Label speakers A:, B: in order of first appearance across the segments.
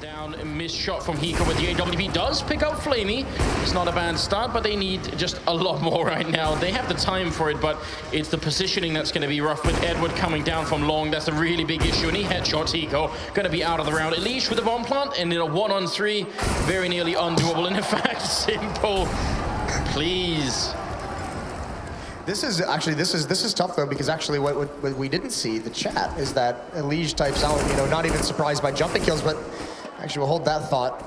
A: down, missed shot from Hiko with the AWP does pick out Flamie. It's not a bad start, but they need just a lot more right now. They have the time for it, but it's the positioning that's going to be rough with Edward coming down from long. That's a really big issue, and he headshots Hiko. Going to be out of the round. Elige with a bomb plant, and in a one-on-three, very nearly undoable. And in fact, simple. Please.
B: This is actually this is this is tough though because actually what, what, what we didn't see the chat is that Elige types out you know not even surprised by jumping kills but actually we'll hold that thought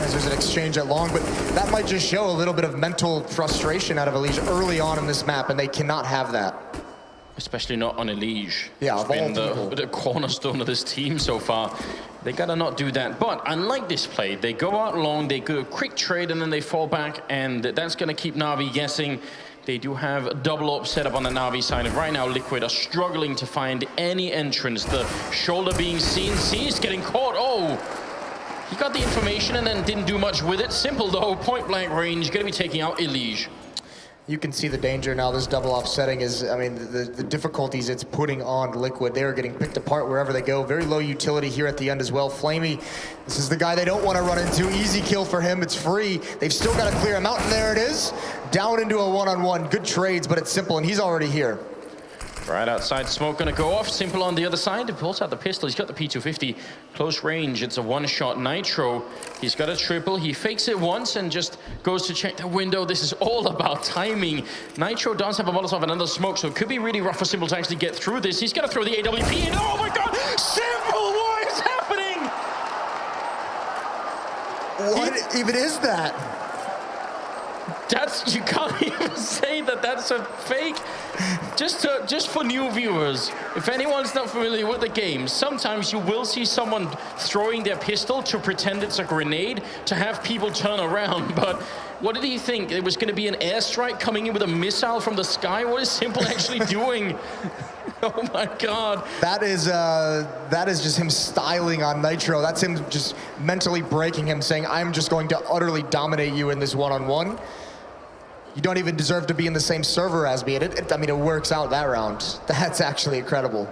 B: as there's an exchange at long but that might just show a little bit of mental frustration out of Elige early on in this map and they cannot have that.
A: Especially not on Elige.
B: Yeah,
A: it's been the, the cornerstone of this team so far. They gotta not do that. But unlike this play, they go out long, they go a quick trade, and then they fall back, and that's gonna keep Na'Vi guessing. They do have a double up set up on the Na'Vi side, and right now Liquid are struggling to find any entrance. The shoulder being seen, Seized getting caught. Oh, he got the information and then didn't do much with it. Simple though, point blank range, gonna be taking out Elige
B: you can see the danger now. This double offsetting is, I mean, the, the difficulties it's putting on Liquid. They are getting picked apart wherever they go. Very low utility here at the end as well. Flamie, this is the guy they don't want to run into. Easy kill for him. It's free. They've still got to clear him out, and there it is. Down into a one-on-one. -on -one. Good trades, but it's simple, and he's already here.
A: Right outside, smoke gonna go off. Simple on the other side. He pulls out the pistol. He's got the P250. Close range. It's a one-shot Nitro. He's got a triple. He fakes it once and just goes to check the window. This is all about timing. Nitro does have a Molotov and another smoke, so it could be really rough for Simple to actually get through this. He's gonna throw the AWP in. Oh my god! Simple! What is happening?
B: What he, even is that?
A: That's you can't even say that that's a fake. Just to, just for new viewers, if anyone's not familiar with the game, sometimes you will see someone throwing their pistol to pretend it's a grenade to have people turn around. But what did he think? It was going to be an airstrike coming in with a missile from the sky. What is Simple actually doing? oh my God!
B: That is uh, that is just him styling on Nitro. That's him just mentally breaking him, saying, "I'm just going to utterly dominate you in this one-on-one." -on -one you don't even deserve to be in the same server as me. It, it, I mean, it works out that round. That's actually incredible.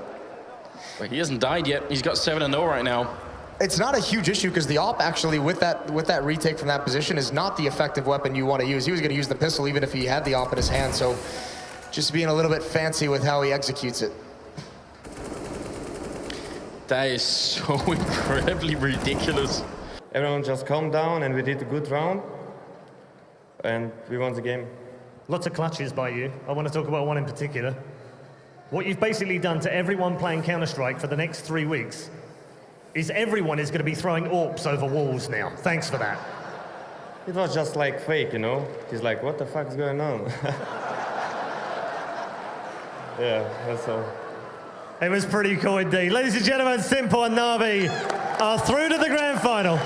A: But he hasn't died yet. He's got 7 0 right now.
B: It's not a huge issue because the op actually with that with that retake from that position is not the effective weapon you want to use. He was going to use the pistol even if he had the op in his hand. So just being a little bit fancy with how he executes it.
A: That is so incredibly ridiculous.
C: Everyone just calm down and we did a good round and we won the game.
D: Lots of clutches by you. I want to talk about one in particular. What you've basically done to everyone playing Counter-Strike for the next three weeks is everyone is going to be throwing AWPs over walls now. Thanks for that.
C: It was just like fake, you know? He's like, what the fuck is going on? yeah, that's all.
D: It was pretty cool indeed. Ladies and gentlemen, Simple and Na'Vi are through to the grand final.